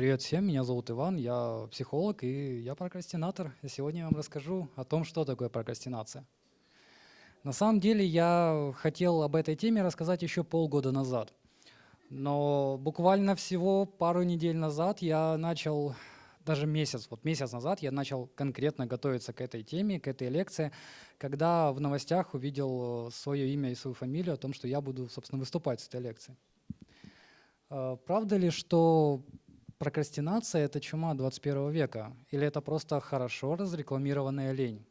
Привет всем, меня зовут Иван, я психолог и я прокрастинатор. Сегодня я вам расскажу о том, что такое прокрастинация. На самом деле я хотел об этой теме рассказать еще полгода назад. Но буквально всего пару недель назад я начал, даже месяц, вот месяц назад я начал конкретно готовиться к этой теме, к этой лекции, когда в новостях увидел свое имя и свою фамилию о том, что я буду, собственно, выступать с этой лекцией. А, правда ли, что прокрастинация — это чума 21 века? Или это просто хорошо разрекламированная лень?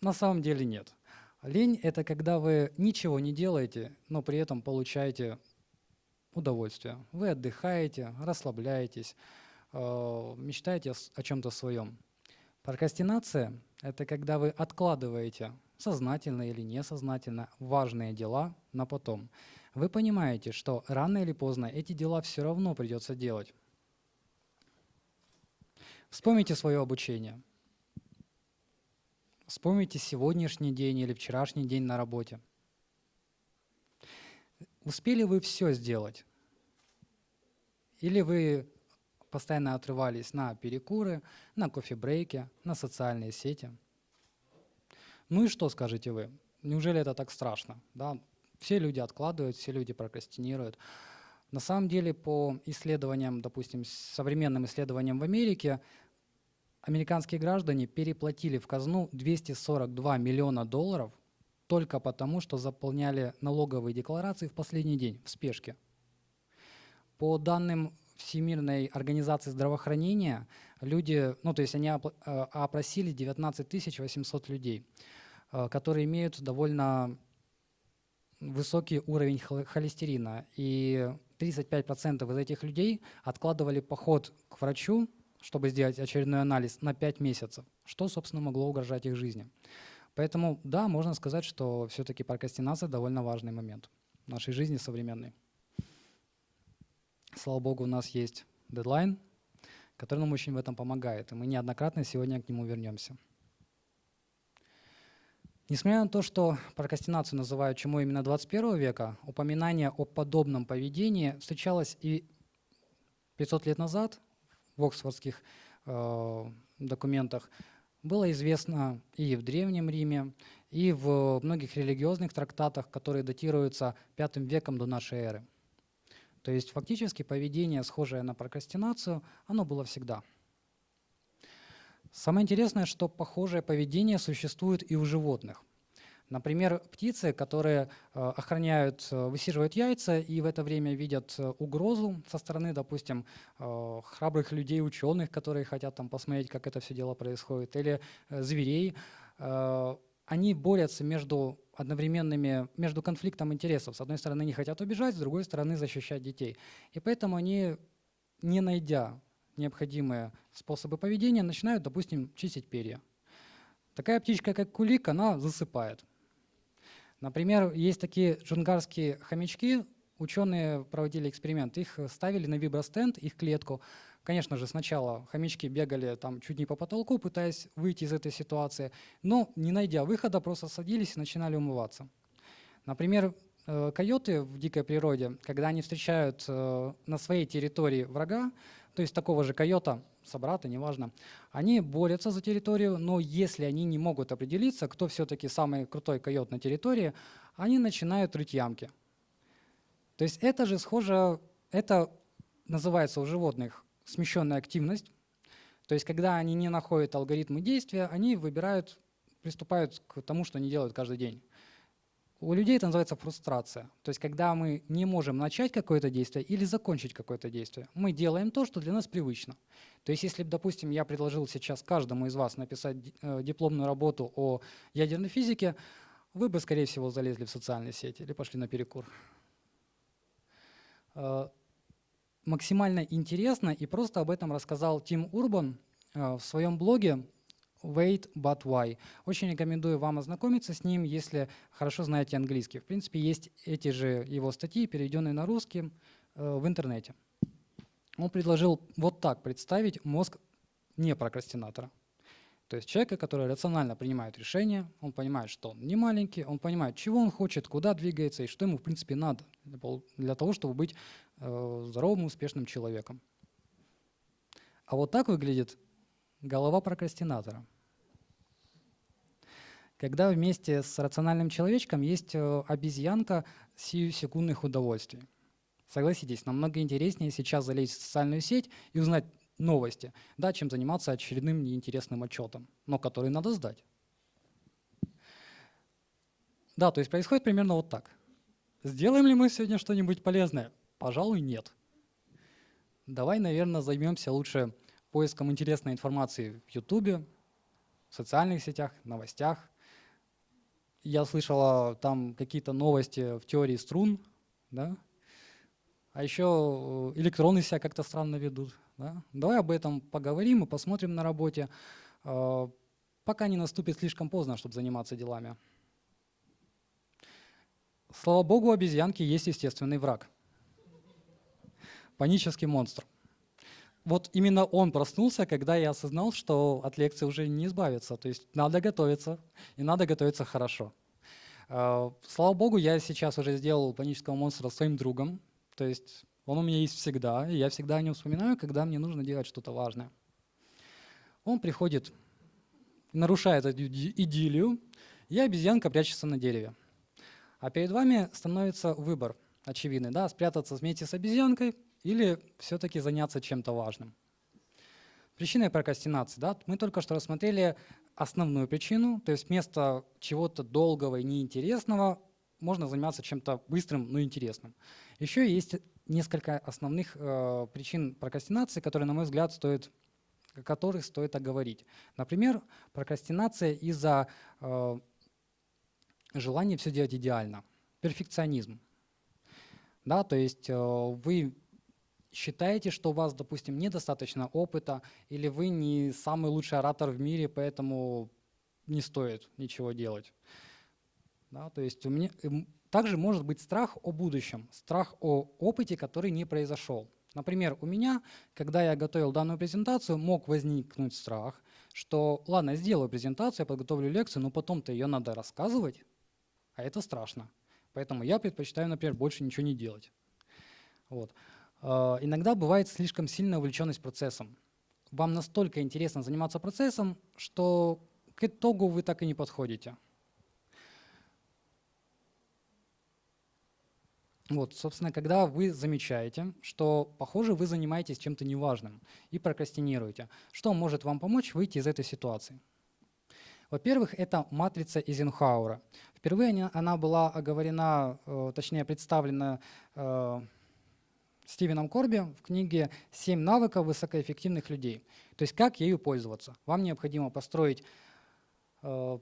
На самом деле нет. Лень — это когда вы ничего не делаете, но при этом получаете удовольствие. Вы отдыхаете, расслабляетесь, э, мечтаете о чем-то своем. Прокрастинация — это когда вы откладываете, сознательно или несознательно, важные дела на потом. Вы понимаете, что рано или поздно эти дела все равно придется делать. Вспомните свое обучение. Вспомните сегодняшний день или вчерашний день на работе. Успели вы все сделать? Или вы постоянно отрывались на перекуры, на кофе-брейки, на социальные сети? Ну и что скажете вы? Неужели это так страшно? Да? Все люди откладывают, все люди прокрастинируют. На самом деле, по исследованиям, допустим, современным исследованиям в Америке, американские граждане переплатили в казну 242 миллиона долларов только потому, что заполняли налоговые декларации в последний день, в спешке. По данным Всемирной организации здравоохранения, люди, ну то есть они э, опросили 19 800 людей, э, которые имеют довольно высокий уровень холестерина. И 35% из этих людей откладывали поход к врачу, чтобы сделать очередной анализ на 5 месяцев, что, собственно, могло угрожать их жизни. Поэтому, да, можно сказать, что все-таки прокрастинация довольно важный момент в нашей жизни современной. Слава богу, у нас есть дедлайн, который нам очень в этом помогает, и мы неоднократно сегодня к нему вернемся. Несмотря на то, что прокрастинацию называют чему именно 21 века, упоминание о подобном поведении встречалось и 500 лет назад в оксфордских э, документах, было известно и в Древнем Риме, и в многих религиозных трактатах, которые датируются V веком до нашей эры. То есть фактически поведение, схожее на прокрастинацию, оно было всегда. Самое интересное, что похожее поведение существует и у животных. Например, птицы, которые э, охраняют, э, высиживают яйца и в это время видят э, угрозу со стороны, допустим, храбрых людей, ученых, которые хотят там посмотреть, как это все дело происходит, или зверей, они борются между одновременными, между конфликтом интересов. С одной стороны, они хотят убежать, с другой стороны, защищать детей. И поэтому они, не найдя необходимые способы поведения, начинают, допустим, чистить перья. Такая птичка, как кулик, она засыпает. Например, есть такие джунгарские хомячки, ученые проводили эксперимент, их ставили на вибростенд, их клетку. Конечно же, сначала хомячки бегали там чуть не по потолку, пытаясь выйти из этой ситуации, но не найдя выхода, просто садились и начинали умываться. Например, э, койоты в дикой природе, когда они встречают э, на своей территории врага, то есть такого же койота, собрата, неважно, они борются за территорию, но если они не могут определиться, кто все-таки самый крутой койот на территории, они начинают рыть ямки. То есть это же схоже, это называется у животных смещенная активность. То есть когда они не находят алгоритмы действия, они выбирают, приступают к тому, что они делают каждый день. У людей это называется фрустрация. То есть когда мы не можем начать какое-то действие или закончить какое-то действие, мы делаем то, что для нас привычно. То есть если, допустим, я предложил сейчас каждому из вас написать э, дипломную работу о ядерной физике, вы бы, скорее всего, залезли в социальные сети или пошли на перекур. Э, максимально интересно и просто об этом рассказал Тим Урбан э, в своем блоге Wait But Why. Очень рекомендую вам ознакомиться с ним, если хорошо знаете английский. В принципе, есть эти же его статьи, переведенные на русский, э, в интернете. Он предложил вот так представить мозг не прокрастинатора. То есть человека, который рационально принимает решения, он понимает, что он не маленький, он понимает, чего он хочет, куда двигается и что ему в принципе надо для того, чтобы быть э, здоровым, успешным человеком. А вот так выглядит голова прокрастинатора. Когда вместе с рациональным человечком есть э, обезьянка сию секундных удовольствий. Согласитесь, намного интереснее сейчас залезть в социальную сеть и узнать новости, да, чем заниматься очередным неинтересным отчетом, но который надо сдать. Да, то есть происходит примерно вот так. Сделаем ли мы сегодня что-нибудь полезное? Пожалуй, нет. Давай, наверное, займемся лучше поиском интересной информации в YouTube, в социальных сетях, новостях. Я слышала там какие-то новости в теории струн, да? а еще э, электроны себя как-то странно ведут. Да? Давай об этом поговорим и посмотрим на работе, э, пока не наступит слишком поздно, чтобы заниматься делами. Слава богу, обезьянки есть естественный враг. Панический монстр. Вот именно он проснулся, когда я осознал, что от лекции уже не избавиться. То есть надо готовиться, и надо готовиться хорошо. А, слава богу, я сейчас уже сделал панического монстра своим другом. То есть он у меня есть всегда, и я всегда о нем вспоминаю, когда мне нужно делать что-то важное. Он приходит, нарушает эту идиллию, и обезьянка прячется на дереве. А перед вами становится выбор очевидный, да, спрятаться вместе с обезьянкой или все-таки заняться чем-то важным. Причины прокрастинации. Да? Мы только что рассмотрели основную причину, то есть вместо чего-то долгого и неинтересного можно заниматься чем-то быстрым, но интересным. Еще есть несколько основных э, причин прокрастинации, которые, на мой взгляд, стоит, которых стоит оговорить. Например, прокрастинация из-за э, желание все делать идеально. Перфекционизм. Да, то есть э, вы считаете, что у вас, допустим, недостаточно опыта, или вы не самый лучший оратор в мире, поэтому не стоит ничего делать. Да, то есть у меня эм, также может быть страх о будущем, страх о опыте, который не произошел. Например, у меня, когда я готовил данную презентацию, мог возникнуть страх, что ладно, сделаю презентацию, я подготовлю лекцию, но потом-то ее надо рассказывать, а это страшно. Поэтому я предпочитаю, например, больше ничего не делать. Вот. А, иногда бывает слишком сильная увлеченность процессом. Вам настолько интересно заниматься процессом, что к итогу вы так и не подходите. Вот, собственно, когда вы замечаете, что, похоже, вы занимаетесь чем-то неважным и прокрастинируете, что может вам помочь выйти из этой ситуации? Во-первых, это матрица Эйзенхауэра. Впервые она была оговорена, э, точнее представлена э, Стивеном Корби в книге «Семь навыков высокоэффективных людей». То есть как ею пользоваться. Вам необходимо построить э,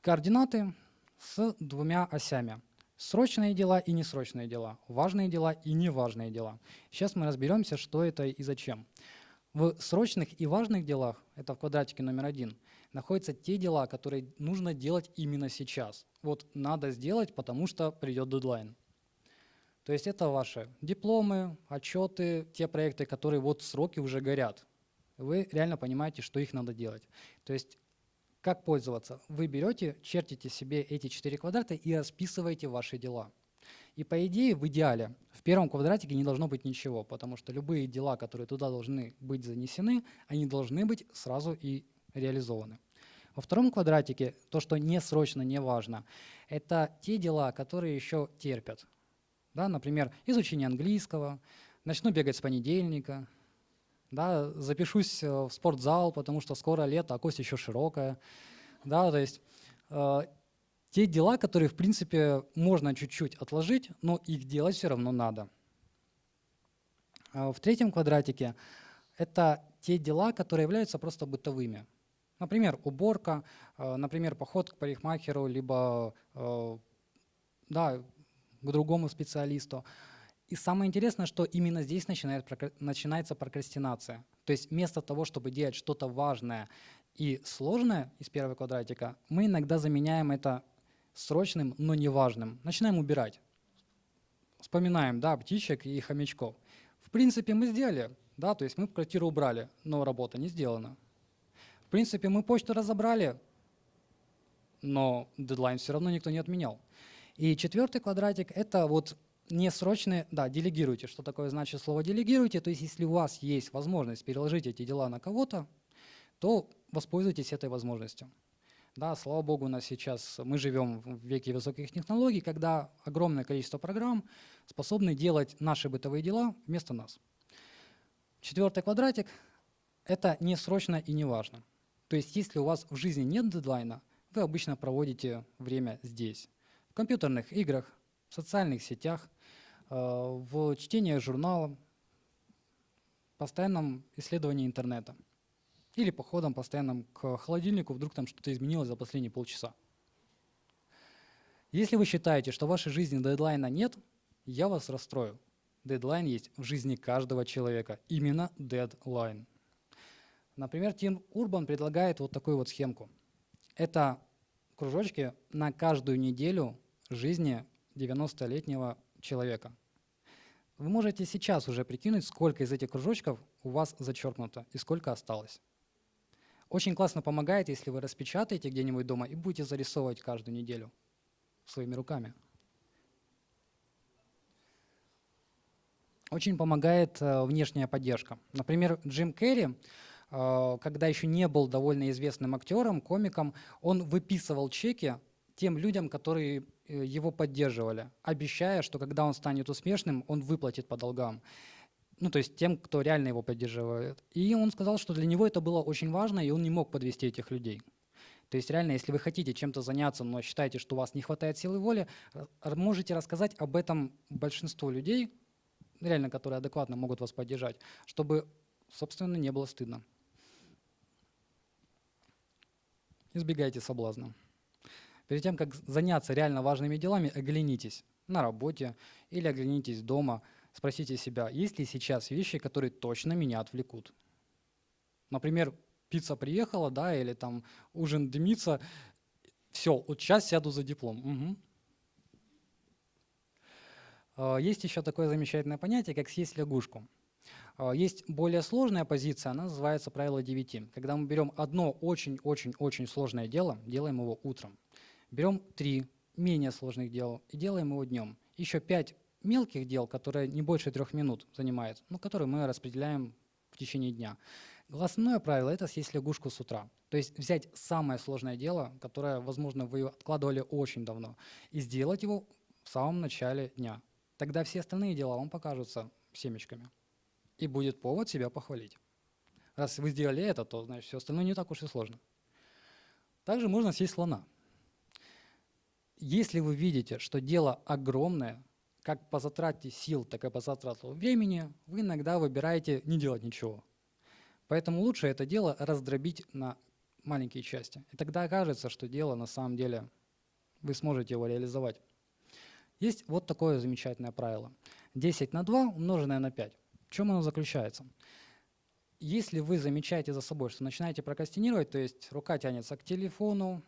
координаты с двумя осями. Срочные дела и несрочные дела, важные дела и неважные дела. Сейчас мы разберемся, что это и зачем. В срочных и важных делах, это в квадратике номер один, находятся те дела, которые нужно делать именно сейчас. Вот надо сделать, потому что придет дедлайн. То есть это ваши дипломы, отчеты, те проекты, которые вот сроки уже горят. Вы реально понимаете, что их надо делать. То есть как пользоваться? Вы берете, чертите себе эти четыре квадрата и расписываете ваши дела. И по идее, в идеале, в первом квадратике не должно быть ничего, потому что любые дела, которые туда должны быть занесены, они должны быть сразу и реализованы. Во втором квадратике, то, что не срочно, не важно, это те дела, которые еще терпят. Да, например, изучение английского, начну бегать с понедельника, да, запишусь э, в спортзал, потому что скоро лето, а кость еще широкая. Да, то есть э, те дела, которые, в принципе, можно чуть-чуть отложить, но их делать все равно надо. А в третьем квадратике это те дела, которые являются просто бытовыми. Например, уборка, э, например, поход к парикмахеру, либо э, да, к другому специалисту. И самое интересное, что именно здесь начинает, начинается прокрастинация. То есть вместо того, чтобы делать что-то важное и сложное из первого квадратика, мы иногда заменяем это срочным, но неважным. Начинаем убирать. Вспоминаем, да, птичек и хомячков. В принципе, мы сделали, да, то есть мы квартиру убрали, но работа не сделана. В принципе, мы почту разобрали, но дедлайн все равно никто не отменял. И четвертый квадратик — это вот не срочные, да, делегируйте. Что такое значит слово делегируйте? То есть если у вас есть возможность переложить эти дела на кого-то, то воспользуйтесь этой возможностью. Да, слава богу, у нас сейчас мы живем в веке высоких технологий, когда огромное количество программ способны делать наши бытовые дела вместо нас. Четвертый квадратик – это не срочно и не важно. То есть если у вас в жизни нет дедлайна, вы обычно проводите время здесь. Компьютерных играх, в социальных сетях, э, в чтении журнала, постоянном исследовании интернета – или походом постоянным к холодильнику, вдруг там что-то изменилось за последние полчаса. Если вы считаете, что в вашей жизни дедлайна нет, я вас расстрою. Дедлайн есть в жизни каждого человека. Именно дедлайн. Например, Тим Урбан предлагает вот такую вот схемку. Это кружочки на каждую неделю жизни 90-летнего человека. Вы можете сейчас уже прикинуть, сколько из этих кружочков у вас зачеркнуто и сколько осталось. Очень классно помогает, если вы распечатаете где-нибудь дома и будете зарисовывать каждую неделю своими руками. Очень помогает э, внешняя поддержка. Например, Джим Керри, э, когда еще не был довольно известным актером, комиком, он выписывал чеки тем людям, которые э, его поддерживали, обещая, что когда он станет успешным, он выплатит по долгам ну, то есть тем, кто реально его поддерживает. И он сказал, что для него это было очень важно, и он не мог подвести этих людей. То есть реально, если вы хотите чем-то заняться, но считаете, что у вас не хватает силы воли, можете рассказать об этом большинству людей, реально, которые адекватно могут вас поддержать, чтобы, собственно, не было стыдно. Избегайте соблазна. Перед тем, как заняться реально важными делами, оглянитесь на работе или оглянитесь дома – Спросите себя, есть ли сейчас вещи, которые точно меня отвлекут? Например, пицца приехала, да, или там ужин дымится, все, вот сейчас сяду за диплом. Угу. Есть еще такое замечательное понятие, как съесть лягушку. А, есть более сложная позиция, она называется правило 9. Когда мы берем одно очень-очень-очень сложное дело, делаем его утром. Берем три менее сложных дела и делаем его днем. Еще пять мелких дел, которые не больше трех минут занимают, ну, которые мы распределяем в течение дня. Основное правило – это съесть лягушку с утра. То есть взять самое сложное дело, которое, возможно, вы откладывали очень давно, и сделать его в самом начале дня. Тогда все остальные дела вам покажутся семечками. И будет повод себя похвалить. Раз вы сделали это, то значит все остальное не так уж и сложно. Также можно съесть слона. Если вы видите, что дело огромное, как по затрате сил, так и по затрату времени, вы иногда выбираете не делать ничего. Поэтому лучше это дело раздробить на маленькие части. И тогда окажется, что дело на самом деле вы сможете его реализовать. Есть вот такое замечательное правило. 10 на 2 умноженное на 5. В чем оно заключается? Если вы замечаете за собой, что начинаете прокрастинировать, то есть рука тянется к телефону,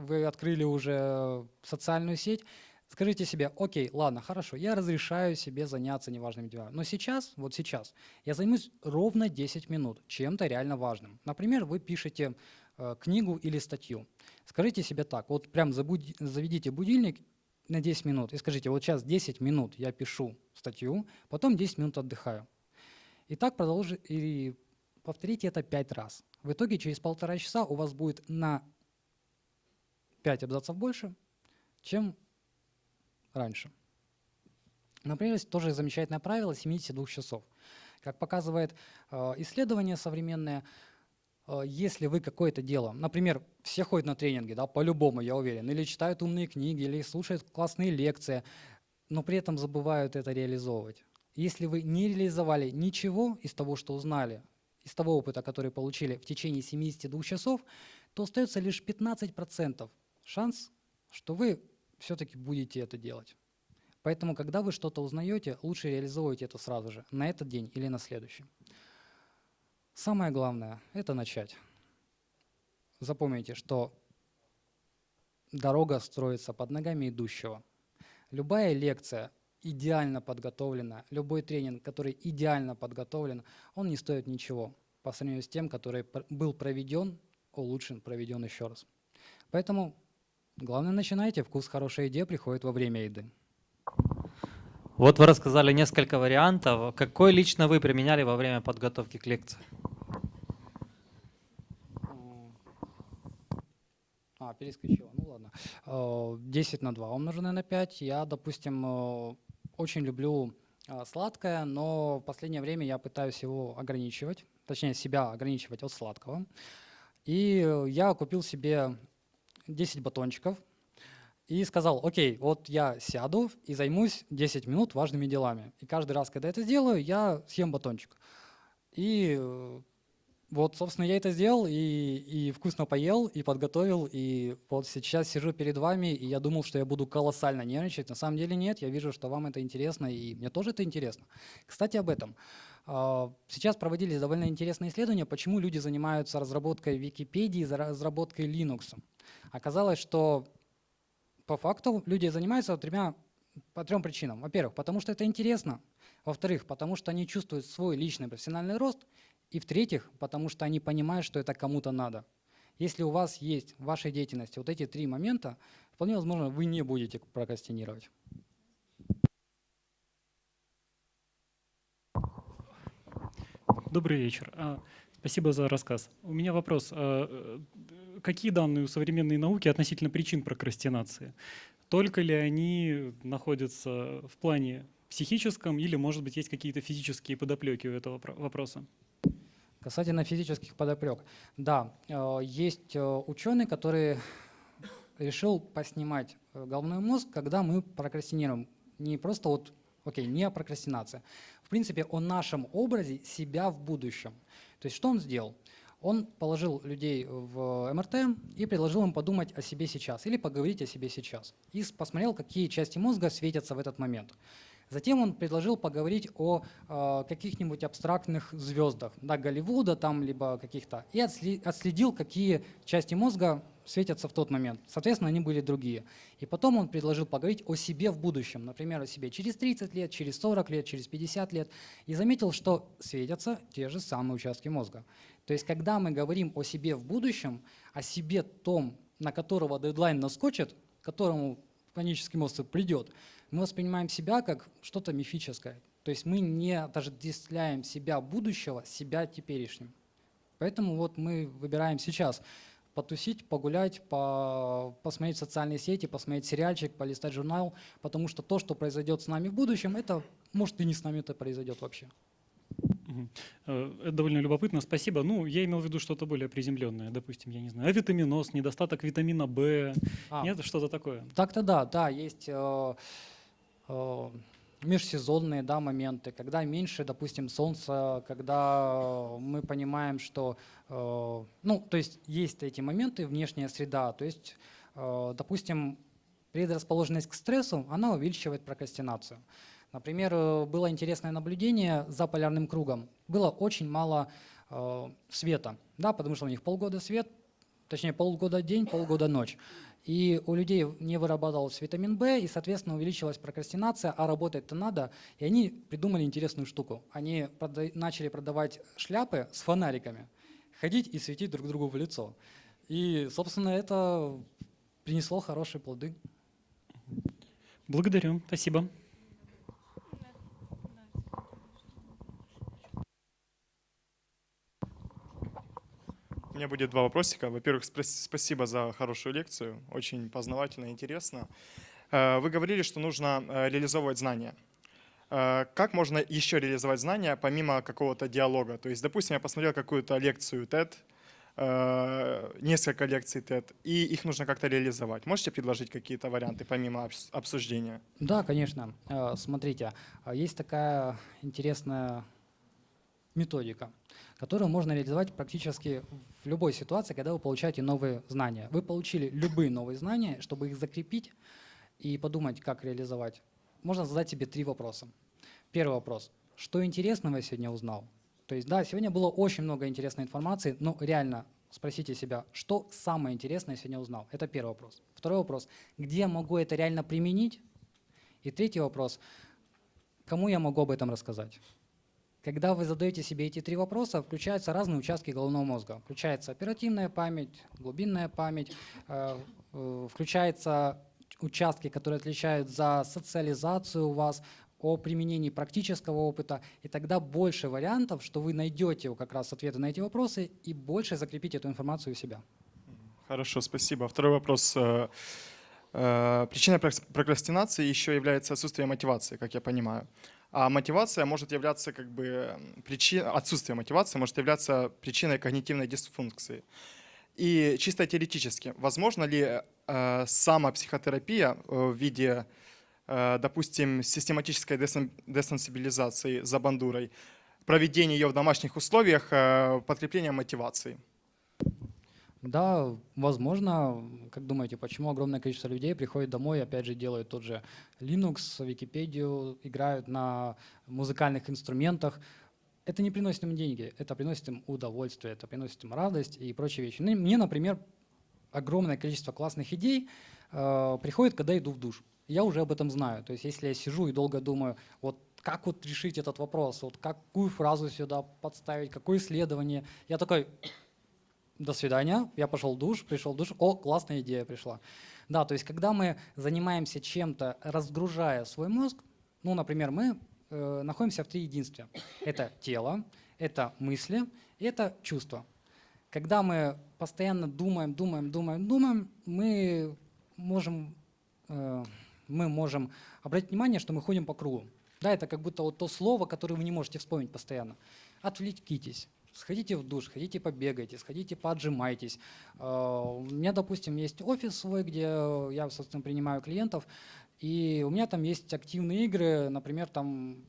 вы открыли уже социальную сеть, Скажите себе, окей, ладно, хорошо, я разрешаю себе заняться неважными делами. Но сейчас, вот сейчас, я займусь ровно 10 минут чем-то реально важным. Например, вы пишете э, книгу или статью. Скажите себе так, вот прям забуди, заведите будильник на 10 минут и скажите, вот сейчас 10 минут я пишу статью, потом 10 минут отдыхаю. И так продолжите, и повторите это 5 раз. В итоге через полтора часа у вас будет на 5 абзацев больше, чем раньше. Например, есть тоже замечательное правило 72 часов. Как показывает э, исследование современное, э, если вы какое-то дело, например, все ходят на тренинги, да, по-любому, я уверен, или читают умные книги, или слушают классные лекции, но при этом забывают это реализовывать. Если вы не реализовали ничего из того, что узнали, из того опыта, который получили в течение 72 часов, то остается лишь 15% шанс, что вы все-таки будете это делать. Поэтому, когда вы что-то узнаете, лучше реализовывайте это сразу же, на этот день или на следующий. Самое главное – это начать. Запомните, что дорога строится под ногами идущего. Любая лекция идеально подготовлена, любой тренинг, который идеально подготовлен, он не стоит ничего по сравнению с тем, который был проведен, улучшен, проведен еще раз. Поэтому Главное, начинайте. Вкус хорошей еды приходит во время еды. Вот вы рассказали несколько вариантов. Какой лично вы применяли во время подготовки к лекции? А, перескочила, ну ладно. 10 на 2 умноженное на 5. Я, допустим, э, очень люблю э, сладкое, но в последнее время я пытаюсь его ограничивать, точнее себя ограничивать от сладкого. И я купил себе 10 батончиков и сказал, окей, вот я сяду и займусь 10 минут важными делами. И каждый раз, когда это сделаю, я съем батончик. И э, вот, собственно, я это сделал и, и вкусно поел, и подготовил, и вот сейчас сижу перед вами, и я думал, что я буду колоссально нервничать. На самом деле нет, я вижу, что вам это интересно, и мне тоже это интересно. Кстати, об этом. А, сейчас проводились довольно интересные исследования, почему люди занимаются разработкой Википедии, разработкой Linux. Оказалось, что по факту люди занимаются тремя, по трем причинам. Во-первых, потому что это интересно. Во-вторых, потому что они чувствуют свой личный профессиональный рост. И в-третьих, потому что они понимают, что это кому-то надо. Если у вас есть в вашей деятельности вот эти три момента, вполне возможно, вы не будете прокрастинировать. Добрый вечер. Спасибо за рассказ. У меня вопрос. А, э, какие данные у современной науки относительно причин прокрастинации? Только ли они находятся в плане психическом или, может быть, есть какие-то физические подоплеки у этого вопроса? Касательно физических подоплек. Да, э, есть э, ученый, который решил поснимать головной мозг, когда мы прокрастинируем. Не просто вот, окей, не прокрастинация. Принципе, о нашем образе себя в будущем. То есть что он сделал? Он положил людей в МРТ и предложил им подумать о себе сейчас или поговорить о себе сейчас. И посмотрел, какие части мозга светятся в этот момент. Затем он предложил поговорить о э, каких-нибудь абстрактных звездах, да, Голливуда там, либо каких-то, и отследил, какие части мозга светятся в тот момент. Соответственно, они были другие. И потом он предложил поговорить о себе в будущем, например, о себе через 30 лет, через 40 лет, через 50 лет, и заметил, что светятся те же самые участки мозга. То есть, когда мы говорим о себе в будущем, о себе том, на которого дедлайн наскочит, к которому панический мозг придет, мы воспринимаем себя как что-то мифическое. То есть мы не отождествляем себя будущего, себя теперешним. Поэтому вот мы выбираем сейчас потусить, погулять, по, посмотреть социальные сети, посмотреть сериальчик, полистать журнал, потому что то, что произойдет с нами в будущем, это может и не с нами это произойдет вообще. Э, это довольно любопытно, спасибо. Ну, я имел в виду что-то более приземленное, допустим, я не знаю, авитаминоз, недостаток витамина В, а, нет, что-то такое? Так-то да, да, есть э, Э, межсезонные да, моменты, когда меньше, допустим, солнца, когда мы понимаем, что, э, ну, то есть есть эти моменты, внешняя среда, то есть, э, допустим, предрасположенность к стрессу, она увеличивает прокрастинацию. Например, было интересное наблюдение за полярным кругом. Было очень мало света, да, потому что у них полгода свет, точнее полгода день, полгода ночь. И у людей не вырабатывался витамин В, и, соответственно, увеличилась прокрастинация, а работать-то надо. И они придумали интересную штуку. Они прода начали продавать шляпы с фонариками, ходить и светить друг другу в лицо. И, собственно, это принесло хорошие плоды. Благодарю. Спасибо. Меня будет два вопросика. Во-первых, спасибо за хорошую лекцию, очень познавательно и интересно. Э, вы говорили, что нужно э, реализовывать знания. Э, как можно еще реализовать знания помимо какого-то диалога? То есть, допустим, я посмотрел какую-то лекцию TED, несколько лекций TED, и их нужно как-то реализовать. Можете предложить какие-то варианты помимо обсуждения? Да, конечно. Смотрите, есть такая интересная методика, которую можно реализовать практически в любой ситуации, когда вы получаете новые знания. Вы получили любые новые знания, чтобы их закрепить и подумать, как реализовать. Можно задать себе три вопроса. Первый вопрос. Что интересного я сегодня узнал? То есть, да, сегодня было очень много интересной информации, но реально спросите себя, что самое интересное я сегодня узнал? Это первый вопрос. Второй вопрос. Где я могу это реально применить? И третий вопрос. Кому я могу об этом рассказать? Когда вы задаете себе эти три вопроса, включаются разные участки головного мозга. Включается оперативная память, глубинная память, э, э, включаются участки, которые отвечают за социализацию у вас, о применении практического опыта, и тогда больше вариантов, что вы найдете как раз ответы на эти вопросы и больше закрепите эту информацию у себя. Хорошо, спасибо. Второй вопрос. Э, Причиной прок- прокрастинации еще является отсутствие мотивации, как я понимаю. А мотивация может являться как бы причиной, отсутствие мотивации может являться причиной когнитивной дисфункции. И чисто теоретически, возможно ли э, самопсихотерапия э, в виде, э, допустим, систематической десен- десенсибилизации за бандурой, проведение ее в домашних условиях, э, подкрепление мотивации? Да, возможно. Как думаете, почему огромное количество людей приходит домой, опять же, делают тот же Linux, Википедию, играют на музыкальных инструментах? Это не приносит им деньги, это приносит им удовольствие, это приносит им радость и прочие вещи. Ну, и мне, например, огромное количество классных идей э, приходит, когда иду в душ. Я уже об этом знаю. То есть если я сижу и долго думаю, вот как вот решить этот вопрос, вот какую фразу сюда подставить, какое исследование, я такой, до свидания, я пошел в душ, пришел в душ, о, классная идея пришла. Да, то есть когда мы занимаемся чем-то, разгружая свой мозг, ну, например, мы э, находимся в три единстве. Это тело, это мысли, это чувства. Когда мы постоянно думаем, думаем, думаем, думаем, мы можем, э, мы можем обратить внимание, что мы ходим по кругу. Да, это как будто вот то слово, которое вы не можете вспомнить постоянно. Отвлекитесь, Сходите в душ, сходите побегайте, сходите поотжимайтесь. А, У меня, допустим, есть офис свой, где я, собственно, принимаю клиентов, и у меня там есть активные игры, например, там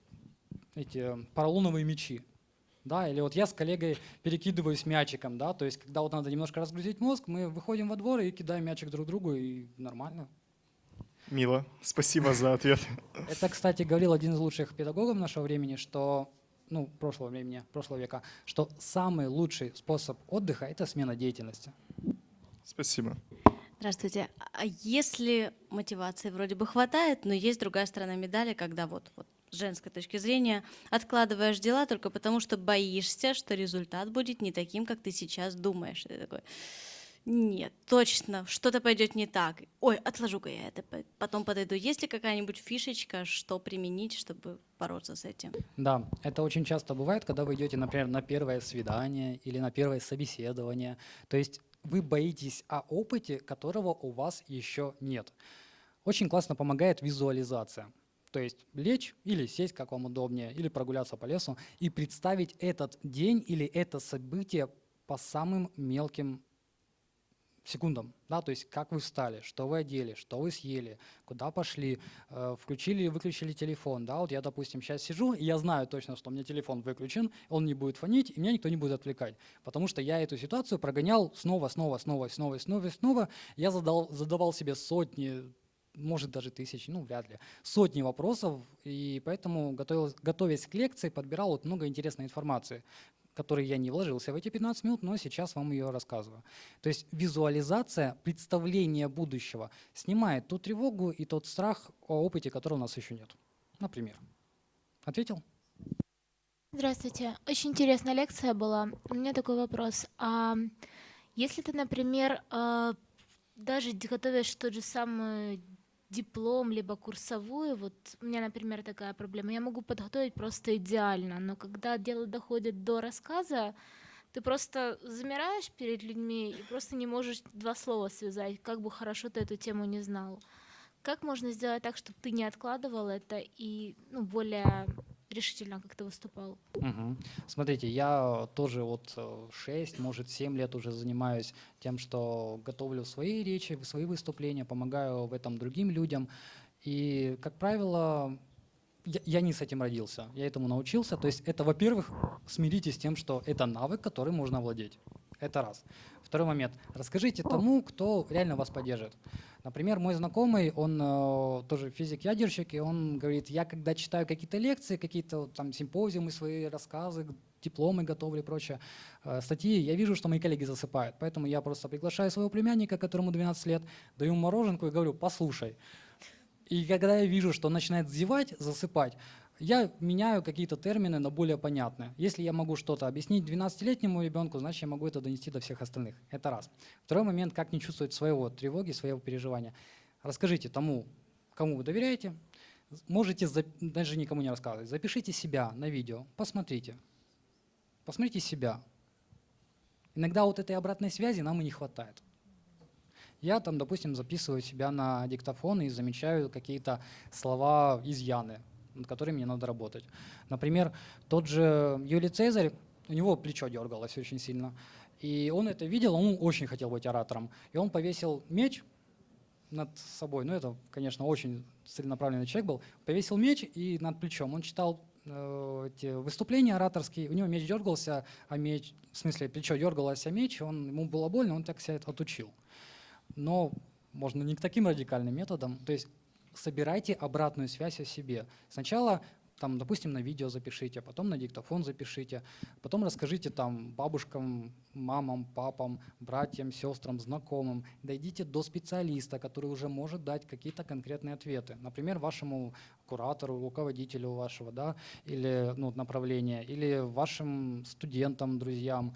эти поролоновые мячи. Да, или вот я с коллегой перекидываюсь мячиком, да, то есть когда вот надо немножко разгрузить мозг, мы выходим во двор и кидаем мячик друг другу, и нормально. Мило, спасибо за ответ. Это, кстати, говорил один из лучших педагогов нашего времени, что ну, прошлого времени, прошлого века, что самый лучший способ отдыха – это смена деятельности. Спасибо. Здравствуйте. А если мотивации вроде бы хватает, но есть другая сторона медали, когда вот, вот с женской точки зрения откладываешь дела только потому, что боишься, что результат будет не таким, как ты сейчас думаешь. Ты такой, нет, точно, что-то пойдет не так. Ой, отложу-ка я это, по- потом подойду. Есть ли какая-нибудь фишечка, что применить, чтобы бороться с этим? Да, это очень часто бывает, когда вы идете, например, на первое свидание или на первое собеседование. То есть вы боитесь о опыте, которого у вас еще нет. Очень классно помогает визуализация. То есть лечь или сесть, как вам удобнее, или прогуляться по лесу и представить этот день или это событие по самым мелким секундам, да, то есть как вы встали, что вы одели, что вы съели, куда пошли, э, включили и выключили телефон, да, вот я, допустим, сейчас сижу, и я знаю точно, что у меня телефон выключен, он не будет фонить, и меня никто не будет отвлекать, потому что я эту ситуацию прогонял снова, снова, снова, снова, снова, снова, я задал, задавал себе сотни, может даже тысячи, ну вряд ли, сотни вопросов, и поэтому, готовясь к лекции, подбирал вот много интересной информации, который я не вложился в эти 15 минут, но сейчас вам ее рассказываю. То есть визуализация, представление будущего снимает ту тревогу и тот страх о опыте, которого у нас еще нет. Например. Ответил? Здравствуйте. Очень интересная лекция была. У меня такой вопрос. А если ты, например, э, даже готовишь тот же самый диплом, либо курсовую, вот у меня, например, такая проблема, я могу подготовить просто идеально, но когда дело доходит до рассказа, ты просто замираешь перед людьми и просто не можешь два слова связать, как бы хорошо ты эту тему не знал. Как можно сделать так, чтобы ты не откладывал это и ну, более решительно как-то выступал? Мгм. Смотрите, я тоже вот 6, может 7 лет уже занимаюсь тем, что готовлю свои речи, свои выступления, помогаю в этом другим людям. И, как правило, я, я не с этим родился, я этому научился. То есть это, во-первых, смиритесь с тем, что это навык, который можно овладеть. Это раз. Второй момент. Расскажите тому, кто реально вас поддержит. Например, мой знакомый, он э, тоже физик-ядерщик, и он говорит, я когда читаю какие-то лекции, какие-то там симпозиумы, свои рассказы, дипломы готовлю и прочее, э, статьи, я вижу, что мои коллеги засыпают. Поэтому я просто приглашаю своего племянника, которому 12 лет, даю ему мороженку и говорю, послушай. И когда я вижу, что он начинает зевать, засыпать, я меняю какие-то термины на более понятные. Если я могу что-то объяснить 12-летнему ребенку, значит, я могу это донести до всех остальных. Это раз. Второй момент, как не чувствовать своего тревоги, своего переживания. Расскажите тому, кому вы доверяете, можете, даже никому не рассказывать, запишите себя на видео, посмотрите. Посмотрите себя. Иногда вот этой обратной связи нам и не хватает. Я там, допустим, записываю себя на диктофон и замечаю какие-то слова изъяны, над которыми мне надо работать. Например, тот же Юлий Цезарь, у него плечо дергалось очень сильно. И он это видел, он очень хотел быть оратором. И он повесил меч над собой. Ну, это, конечно, очень целенаправленный человек был. Повесил меч и над плечом. Он читал э, эти выступления ораторские, у него меч дергался, а меч, в смысле, плечо дергалось, а меч, он, ему было больно, он так себя отучил. Но можно не к таким радикальным методам. То есть собирайте обратную связь о себе. Сначала там, допустим, на видео запишите, потом на диктофон запишите, потом расскажите там бабушкам, мамам, папам, братьям, сестрам, знакомым. Дойдите до специалиста, который уже может дать какие-то конкретные ответы. Например, вашему куратору, руководителю вашего, да, или ну, направления, или вашим студентам, друзьям.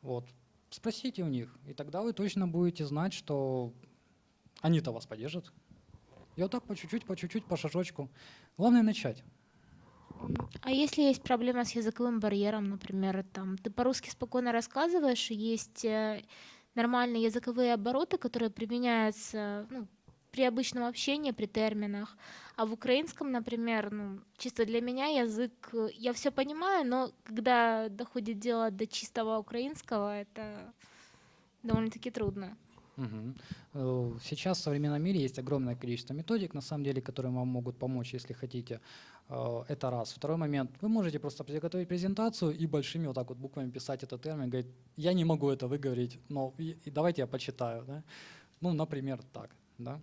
Вот. Спросите у них, и тогда вы точно будете знать, что они-то вас поддержат. И вот так по чуть-чуть, по чуть-чуть, по шажочку. Главное начать. А если есть проблема с языковым барьером, например, там ты по-русски спокойно рассказываешь, есть э, нормальные языковые обороты, которые применяются ну, при обычном общении, при терминах, а в украинском, например, ну, чисто для меня язык, э, я все понимаю, но когда доходит дело до чистого украинского, это довольно-таки трудно. Э, Сейчас в современном мире есть огромное количество методик, на самом деле, которые вам могут помочь, если хотите. Э, Это раз. Второй момент. Вы можете просто приготовить презентацию и большими вот так вот буквами писать этот термин, говорить, я не могу это выговорить, но давайте я почитаю. Да? Ну, например, так. Да?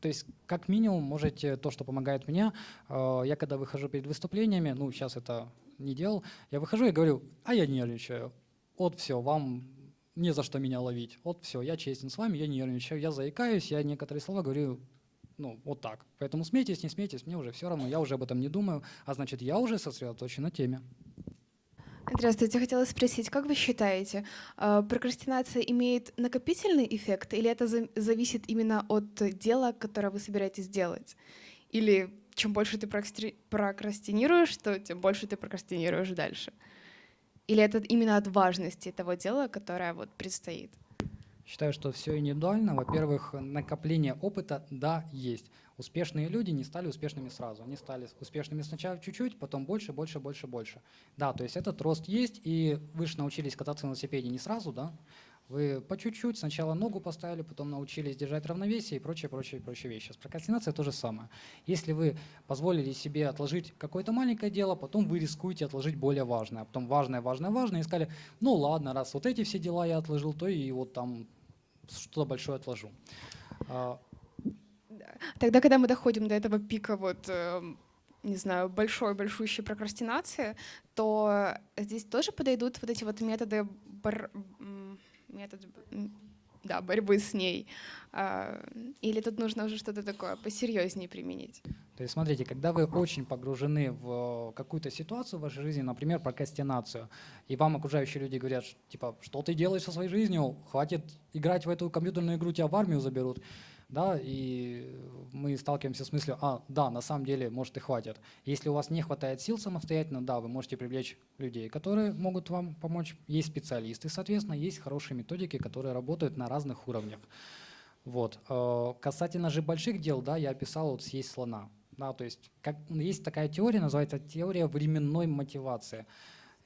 То есть, как минимум, можете то, что помогает мне. э, Я когда выхожу перед выступлениями, ну, сейчас это не делал, я выхожу и говорю, а я нервничаю. Вот все, вам не за что меня ловить. Вот все, я честен с вами, я нервничаю, я заикаюсь, я некоторые слова говорю, ну, вот так. Поэтому смейтесь, не смейтесь, мне уже все равно, я уже об этом не думаю, а значит, я уже сосредоточен на теме. Здравствуйте, хотела спросить, как вы считаете, э, прокрастинация имеет накопительный эффект или это за- зависит именно от дела, которое вы собираетесь делать? Или чем больше ты прокрастинируешь, то тем больше ты прокрастинируешь дальше? Или это именно от важности того дела, которое вот предстоит? Считаю, что все индивидуально. Во-первых, накопление опыта, да, есть. Успешные люди не стали успешными сразу. Они стали успешными сначала чуть-чуть, потом больше, больше, больше, больше. Да, то есть этот рост есть, и вы же научились кататься на велосипеде не сразу, да? Вы по чуть-чуть сначала ногу поставили, потом научились держать равновесие и прочее, прочее, прочие вещи. С прокрастинацией то же самое. Если вы позволили себе отложить какое-то маленькое дело, потом вы рискуете отложить более важное, а потом важное, важное, важное, и сказали, ну ладно, раз вот эти все дела я отложил, то и вот там что-то большое отложу. А, Тогда, когда мы доходим до этого пика, вот, эм, не знаю, большой, большущей прокрастинации, то здесь тоже подойдут вот эти вот методы, м, метод, да, борьбы с ней. А, Или тут нужно уже что-то такое посерьезнее применить? То есть смотрите, когда вы очень погружены в какую-то ситуацию в вашей жизни, например, прокрастинацию, и вам окружающие люди говорят, типа, что ты делаешь со своей жизнью, хватит играть в эту компьютерную игру, тебя в армию заберут, да, и мы сталкиваемся с мыслью, а, да, на самом деле, может и хватит. Если у вас не хватает сил самостоятельно, да, вы можете привлечь людей, которые могут вам помочь. Есть специалисты, соответственно, есть хорошие методики, которые работают на разных уровнях. Вот. Э, Касательно же больших дел, да, я описал вот съесть слона. Да, то есть как, есть такая теория, называется теория временной мотивации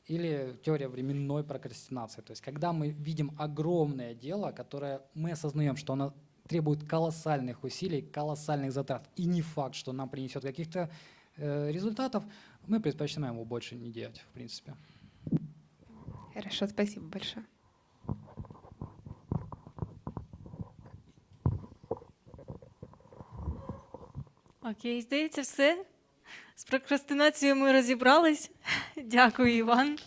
или теория временной прокрастинации. То есть когда мы видим огромное дело, которое мы осознаем, что оно требует колоссальных усилий, колоссальных затрат, и не факт, что нам принесет каких-то э, результатов, мы предпочитаем его больше не делать, в принципе. Хорошо, спасибо большое. Окей, здається, все. З прокрастинацією ми розібрались. Дякую, Іван.